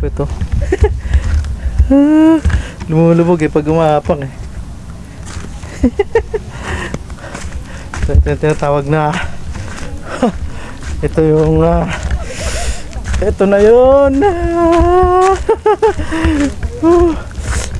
Lupit to. Lumulubog eh pag umapang eh. ito yung tinatawag na ito yung ah, ito na yun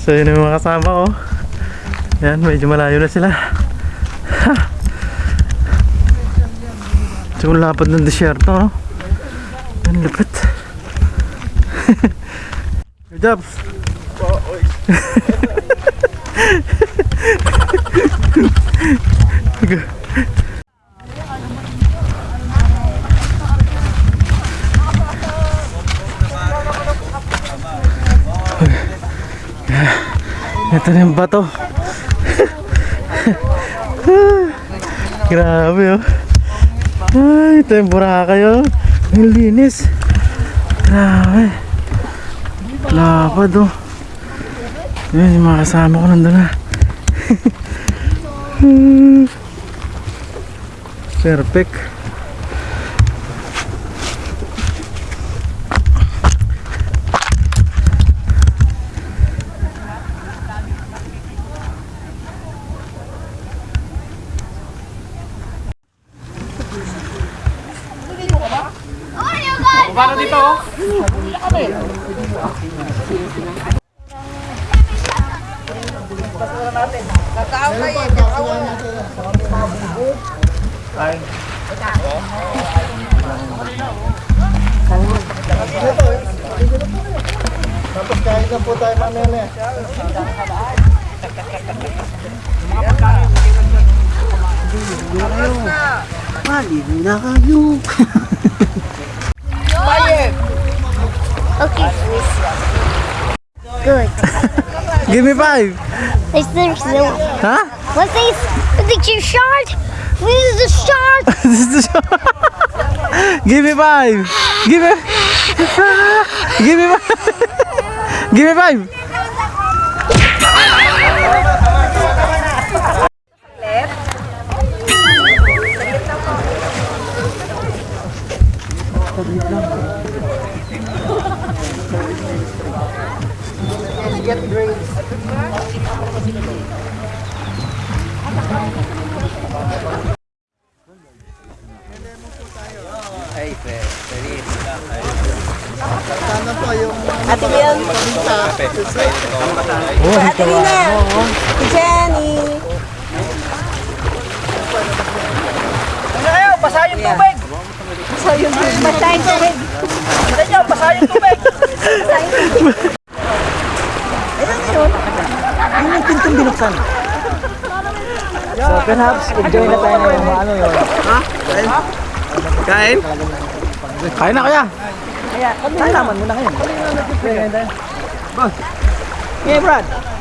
so yun yung mga kasama ko yan medyo malayo na sila so lapad ng desierto no? yan lupit Good job. Ito na yung bato. Grabe oh. Ay, ito yung Boracay oh. Ang linis. Grabe. Lapad oh. Yun, yung mga kasama ko nandun na. Perfect. Paano dito? oh? Tapos kahit na po tayo mamaya Okay. Good. Give me five. Is there no? Huh? What's this? Is it your shirt? This is the shirt. this is the show. Give me five. Give me. Give me five. Give me five. Ate Lina! Jenny! Ano kayo? Basahin yung tubig! Basahin tubig. Ano nyo? Basahin yung tubig! So perhaps enjoy na tayo ng ano yun. Ha? Kain? Kain na kaya? Kaya, naman mo na ngayon. Boss. Yeah, Brad.